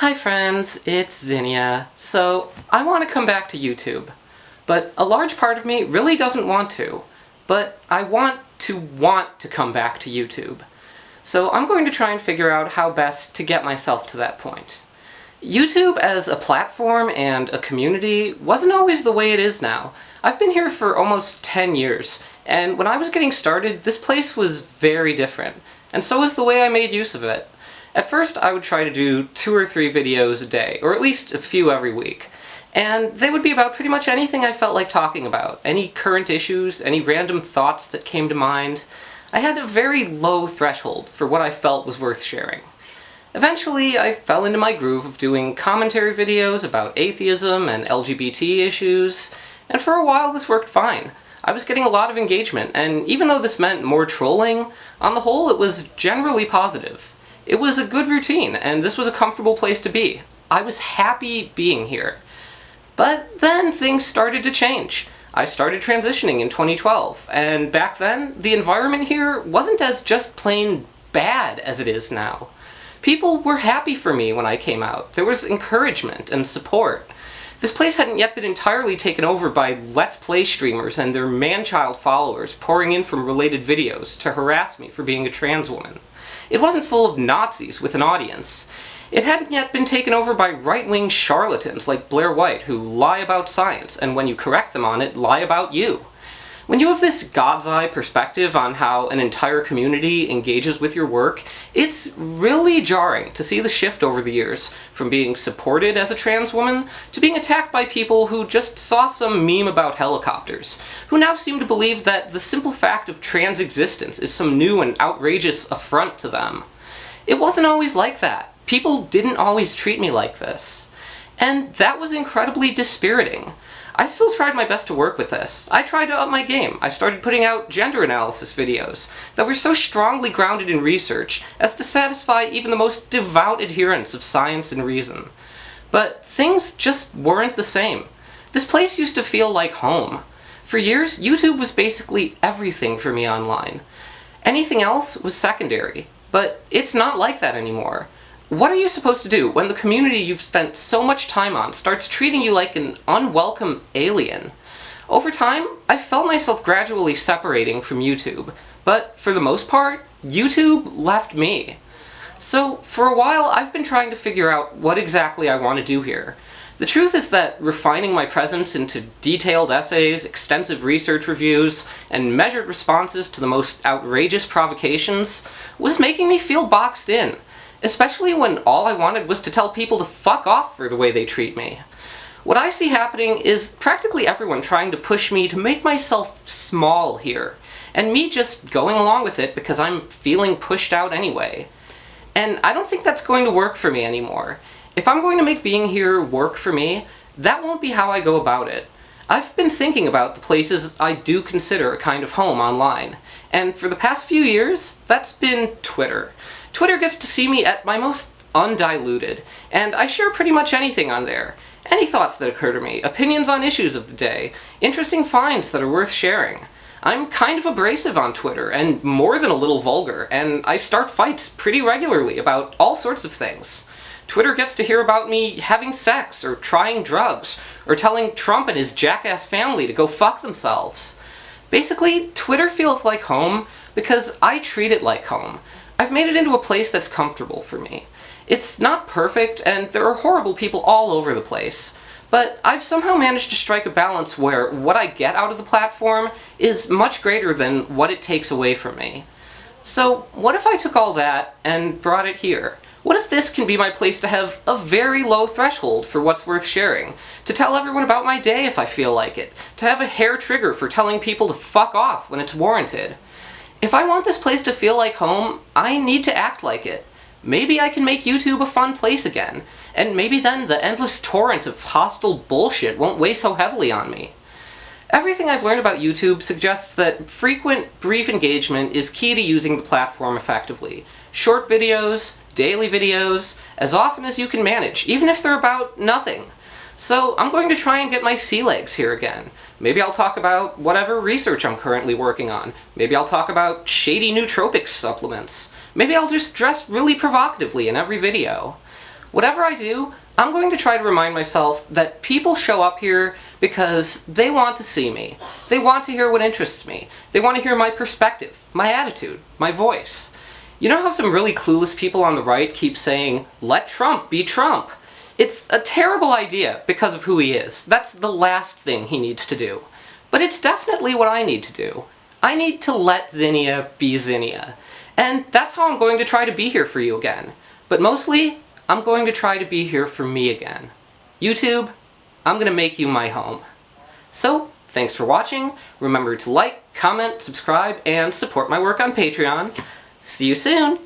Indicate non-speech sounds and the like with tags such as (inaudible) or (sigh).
Hi friends, it's Zinnia. So, I want to come back to YouTube. But a large part of me really doesn't want to. But I want to want to come back to YouTube. So I'm going to try and figure out how best to get myself to that point. YouTube as a platform and a community wasn't always the way it is now. I've been here for almost 10 years, and when I was getting started, this place was very different. And so was the way I made use of it. At first, I would try to do two or three videos a day, or at least a few every week. And they would be about pretty much anything I felt like talking about. Any current issues, any random thoughts that came to mind. I had a very low threshold for what I felt was worth sharing. Eventually, I fell into my groove of doing commentary videos about atheism and LGBT issues, and for a while this worked fine. I was getting a lot of engagement, and even though this meant more trolling, on the whole it was generally positive. It was a good routine, and this was a comfortable place to be. I was happy being here. But then things started to change. I started transitioning in 2012, and back then, the environment here wasn't as just plain bad as it is now. People were happy for me when I came out. There was encouragement and support. This place hadn't yet been entirely taken over by Let's Play streamers and their man-child followers pouring in from related videos to harass me for being a trans woman. It wasn't full of Nazis with an audience. It hadn't yet been taken over by right-wing charlatans like Blair White who lie about science, and when you correct them on it, lie about you. When you have this God's eye perspective on how an entire community engages with your work, it's really jarring to see the shift over the years, from being supported as a trans woman to being attacked by people who just saw some meme about helicopters, who now seem to believe that the simple fact of trans existence is some new and outrageous affront to them. It wasn't always like that. People didn't always treat me like this. And that was incredibly dispiriting. I still tried my best to work with this. I tried to up my game. I started putting out gender analysis videos that were so strongly grounded in research as to satisfy even the most devout adherents of science and reason. But things just weren't the same. This place used to feel like home. For years, YouTube was basically everything for me online. Anything else was secondary. But it's not like that anymore. What are you supposed to do when the community you've spent so much time on starts treating you like an unwelcome alien? Over time, I felt myself gradually separating from YouTube, but for the most part, YouTube left me. So, for a while, I've been trying to figure out what exactly I want to do here. The truth is that refining my presence into detailed essays, extensive research reviews, and measured responses to the most outrageous provocations was making me feel boxed in. Especially when all I wanted was to tell people to fuck off for the way they treat me. What I see happening is practically everyone trying to push me to make myself small here, and me just going along with it because I'm feeling pushed out anyway. And I don't think that's going to work for me anymore. If I'm going to make being here work for me, that won't be how I go about it. I've been thinking about the places I do consider a kind of home online, and for the past few years, that's been Twitter. Twitter gets to see me at my most undiluted, and I share pretty much anything on there. Any thoughts that occur to me, opinions on issues of the day, interesting finds that are worth sharing. I'm kind of abrasive on Twitter, and more than a little vulgar, and I start fights pretty regularly about all sorts of things. Twitter gets to hear about me having sex, or trying drugs, or telling Trump and his jackass family to go fuck themselves. Basically, Twitter feels like home because I treat it like home. I've made it into a place that's comfortable for me. It's not perfect, and there are horrible people all over the place, but I've somehow managed to strike a balance where what I get out of the platform is much greater than what it takes away from me. So what if I took all that and brought it here? What if this can be my place to have a very low threshold for what's worth sharing? To tell everyone about my day if I feel like it? To have a hair trigger for telling people to fuck off when it's warranted? If I want this place to feel like home, I need to act like it. Maybe I can make YouTube a fun place again, and maybe then the endless (laughs) torrent of hostile bullshit won't weigh so heavily on me. Everything I've learned about YouTube suggests that frequent, brief engagement is key to using the platform effectively. Short videos, daily videos, as often as you can manage, even if they're about nothing. So I'm going to try and get my sea legs here again. Maybe I'll talk about whatever research I'm currently working on. Maybe I'll talk about shady nootropics supplements. Maybe I'll just dress really provocatively in every video. Whatever I do, I'm going to try to remind myself that people show up here because they want to see me. They want to hear what interests me. They want to hear my perspective, my attitude, my voice. You know how some really clueless people on the right keep saying, let Trump be Trump? It's a terrible idea because of who he is. That's the last thing he needs to do. But it's definitely what I need to do. I need to let Zinnia be Zinnia. And that's how I'm going to try to be here for you again. But mostly, I'm going to try to be here for me again. YouTube, I'm gonna make you my home. So, thanks for watching. Remember to like, comment, subscribe, and support my work on Patreon. See you soon!